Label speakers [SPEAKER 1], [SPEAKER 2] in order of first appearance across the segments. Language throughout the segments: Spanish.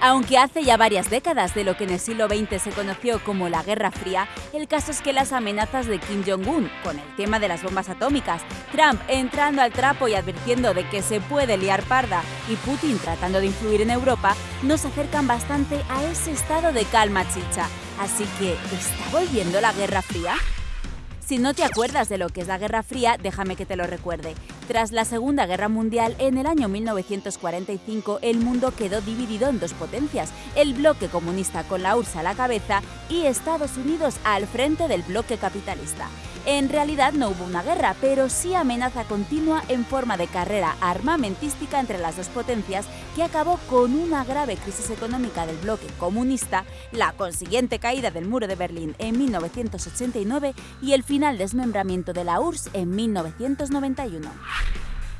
[SPEAKER 1] Aunque hace ya varias décadas de lo que en el siglo XX se conoció como la Guerra Fría, el caso es que las amenazas de Kim Jong-un con el tema de las bombas atómicas, Trump entrando al trapo y advirtiendo de que se puede liar parda y Putin tratando de influir en Europa, nos acercan bastante a ese estado de calma chicha. Así que, ¿está volviendo la Guerra Fría? Si no te acuerdas de lo que es la Guerra Fría, déjame que te lo recuerde. Tras la Segunda Guerra Mundial, en el año 1945, el mundo quedó dividido en dos potencias, el bloque comunista con la URSS a la cabeza y Estados Unidos al frente del bloque capitalista. En realidad no hubo una guerra, pero sí amenaza continua en forma de carrera armamentística entre las dos potencias que acabó con una grave crisis económica del bloque comunista, la consiguiente caída del muro de Berlín en 1989 y el final desmembramiento de la URSS en 1991.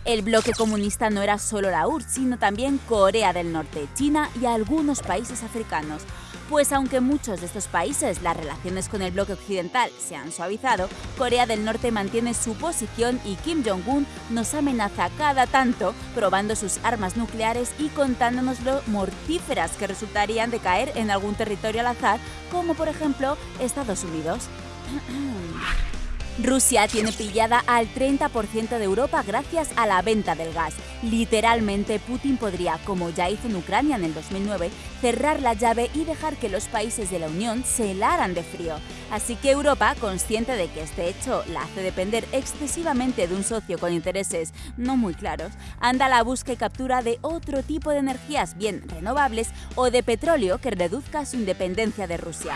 [SPEAKER 1] El bloque comunista no era solo la URSS, sino también Corea del Norte, China y algunos países africanos. Pues aunque muchos de estos países las relaciones con el bloque occidental se han suavizado, Corea del Norte mantiene su posición y Kim Jong-un nos amenaza cada tanto probando sus armas nucleares y contándonos lo mortíferas que resultarían de caer en algún territorio al azar, como por ejemplo Estados Unidos. Rusia tiene pillada al 30% de Europa gracias a la venta del gas. Literalmente, Putin podría, como ya hizo en Ucrania en el 2009, cerrar la llave y dejar que los países de la Unión se helaran de frío. Así que Europa, consciente de que este hecho la hace depender excesivamente de un socio con intereses no muy claros, anda a la búsqueda y captura de otro tipo de energías bien renovables o de petróleo que reduzca su independencia de Rusia.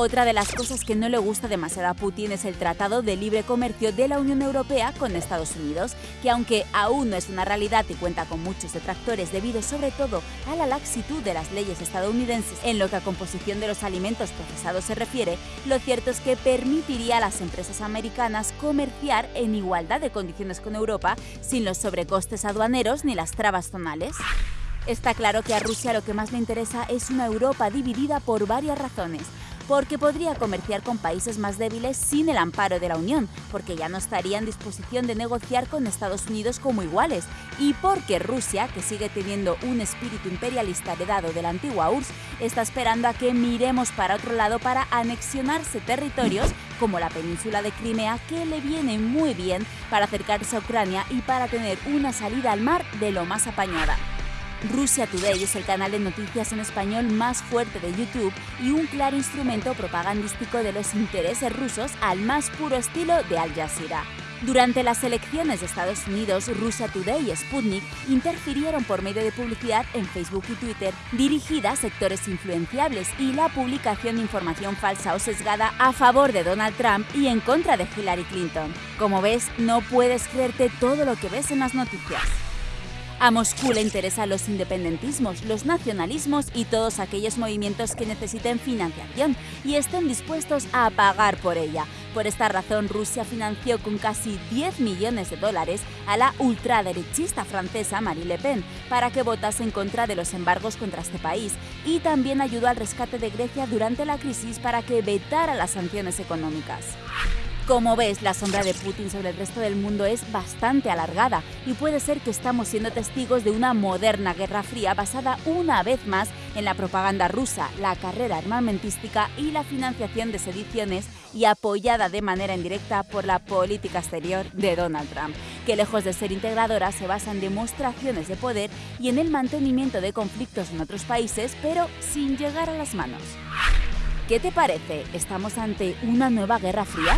[SPEAKER 1] Otra de las cosas que no le gusta demasiado a Putin es el Tratado de Libre Comercio de la Unión Europea con Estados Unidos, que aunque aún no es una realidad y cuenta con muchos detractores debido sobre todo a la laxitud de las leyes estadounidenses en lo que a composición de los alimentos procesados se refiere, lo cierto es que permitiría a las empresas americanas comerciar en igualdad de condiciones con Europa sin los sobrecostes aduaneros ni las trabas zonales. Está claro que a Rusia lo que más le interesa es una Europa dividida por varias razones porque podría comerciar con países más débiles sin el amparo de la Unión, porque ya no estaría en disposición de negociar con Estados Unidos como iguales, y porque Rusia, que sigue teniendo un espíritu imperialista heredado de la antigua URSS, está esperando a que miremos para otro lado para anexionarse territorios como la península de Crimea, que le viene muy bien para acercarse a Ucrania y para tener una salida al mar de lo más apañada. Rusia Today es el canal de noticias en español más fuerte de YouTube y un claro instrumento propagandístico de los intereses rusos al más puro estilo de Al Jazeera. Durante las elecciones de Estados Unidos, Rusia Today y Sputnik interfirieron por medio de publicidad en Facebook y Twitter dirigida a sectores influenciables y la publicación de información falsa o sesgada a favor de Donald Trump y en contra de Hillary Clinton. Como ves, no puedes creerte todo lo que ves en las noticias. A Moscú le interesan los independentismos, los nacionalismos y todos aquellos movimientos que necesiten financiación y estén dispuestos a pagar por ella. Por esta razón, Rusia financió con casi 10 millones de dólares a la ultraderechista francesa Marie Le Pen para que votase en contra de los embargos contra este país y también ayudó al rescate de Grecia durante la crisis para que vetara las sanciones económicas. Como ves, la sombra de Putin sobre el resto del mundo es bastante alargada y puede ser que estamos siendo testigos de una moderna guerra fría basada una vez más en la propaganda rusa, la carrera armamentística y la financiación de sediciones y apoyada de manera indirecta por la política exterior de Donald Trump, que lejos de ser integradora se basa en demostraciones de poder y en el mantenimiento de conflictos en otros países, pero sin llegar a las manos. ¿Qué te parece? ¿Estamos ante una nueva guerra fría?